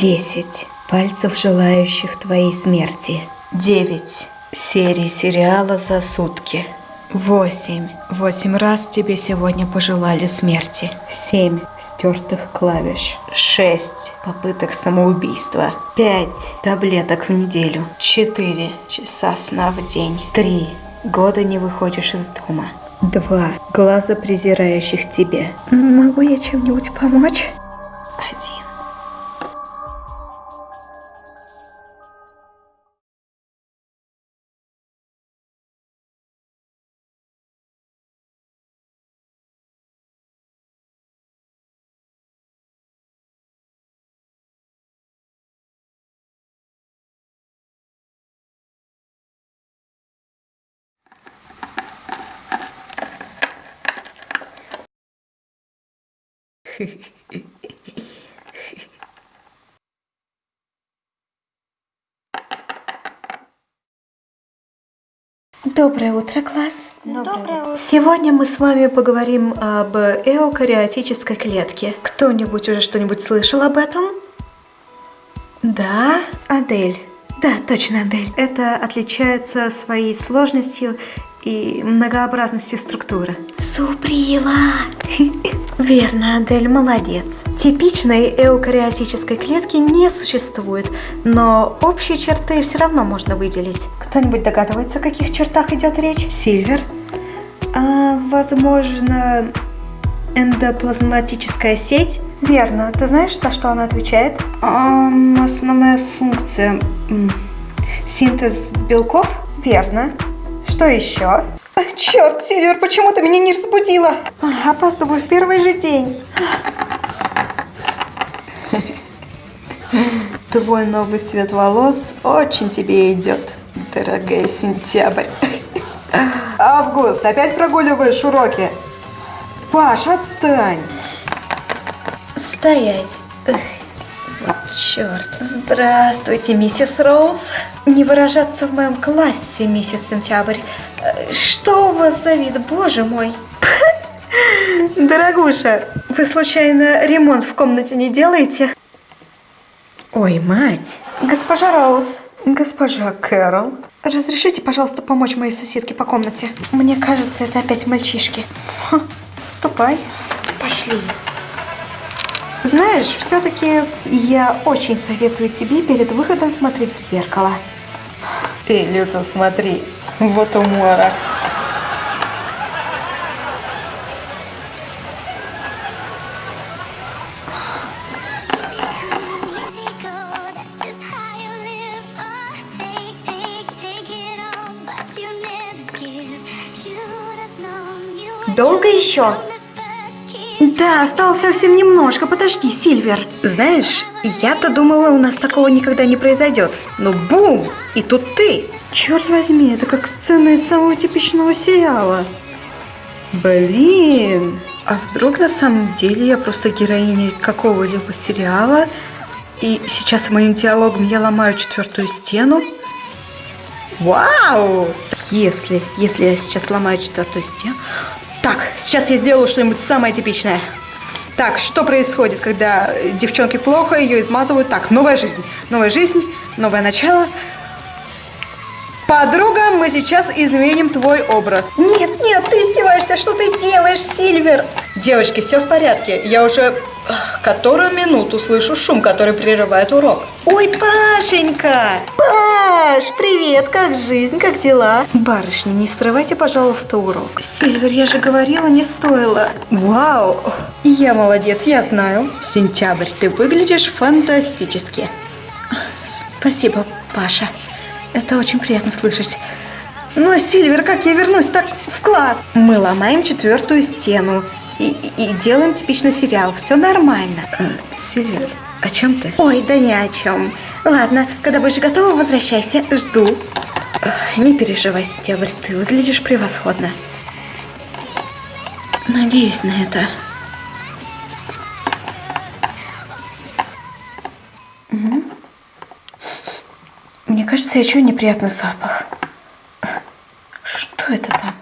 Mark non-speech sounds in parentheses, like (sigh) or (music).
Десять пальцев, желающих твоей смерти. Девять серий сериала за сутки. Восемь. Восемь раз тебе сегодня пожелали смерти. Семь стертых клавиш. Шесть попыток самоубийства. Пять таблеток в неделю. Четыре часа сна в день. Три года не выходишь из дома. Два глаза презирающих тебе. Могу я чем-нибудь помочь? Доброе утро, класс. Доброе утро. Сегодня мы с вами поговорим об эукариотической клетке. Кто-нибудь уже что-нибудь слышал об этом? Да, Адель. Да, точно, Адель. Это отличается своей сложностью и многообразностью структуры. Суприла! (laughs) Верно, Адель, молодец. Типичной эукариотической клетки не существует, но общие черты все равно можно выделить. Кто-нибудь догадывается, о каких чертах идет речь? Сильвер? А, возможно, эндоплазматическая сеть? Верно. Ты знаешь, за что она отвечает? Эм, основная функция... Синтез белков? Верно. Что еще? Черт, Сильвер, почему ты меня не разбудила? А, опаздываю в первый же день. Твой новый цвет волос очень тебе идет, дорогая сентябрь. Август, опять прогуливаешь уроки? Паш, отстань. Стоять. Черт. Здравствуйте, миссис Роуз. Не выражаться в моем классе, миссис Сентябрь. Что у вас за вид, боже мой? (laughs) Дорогуша, вы случайно ремонт в комнате не делаете? Ой, мать. Госпожа Роуз. Госпожа Кэрол. Разрешите, пожалуйста, помочь моей соседке по комнате? Мне кажется, это опять мальчишки. Ха, ступай. Пошли. Знаешь, все-таки я очень советую тебе перед выходом смотреть в зеркало. Ты, Люта, смотри, вот умора. Долго еще? Да, осталось совсем немножко. Подожди, Сильвер. Знаешь, я-то думала, у нас такого никогда не произойдет. Но бум! И тут ты. Черт возьми, это как сцена из самого типичного сериала. Блин. А вдруг на самом деле я просто героиня какого-либо сериала, и сейчас моим диалогом я ломаю четвертую стену? Вау! Если, если я сейчас ломаю четвертую стену, так, сейчас я сделаю что-нибудь самое типичное. Так, что происходит, когда девчонке плохо, ее измазывают? Так, новая жизнь. Новая жизнь, новое начало. Подруга, мы сейчас изменим твой образ. Нет, нет, ты издеваешься, что ты делаешь, Сильвер? Девочки, все в порядке. Я уже которую минуту слышу шум, который прерывает урок. Ой, Пашенька! Паш, привет, как жизнь, как дела? Барышни, не срывайте, пожалуйста, урок. Сильвер, я же говорила, не стоило. Вау, я молодец, я знаю. Сентябрь, ты выглядишь фантастически. Спасибо, Паша. Это очень приятно слышать. Но, Сильвер, как я вернусь так в класс? Мы ломаем четвертую стену и, и, и делаем типичный сериал. Все нормально. Сильвер, о чем ты? Ой, да ни о чем. Ладно, когда будешь готова, возвращайся. Жду. Не переживай, Сентябрь, ты выглядишь превосходно. Надеюсь на это. Мне кажется, я чую неприятный запах. Что это там?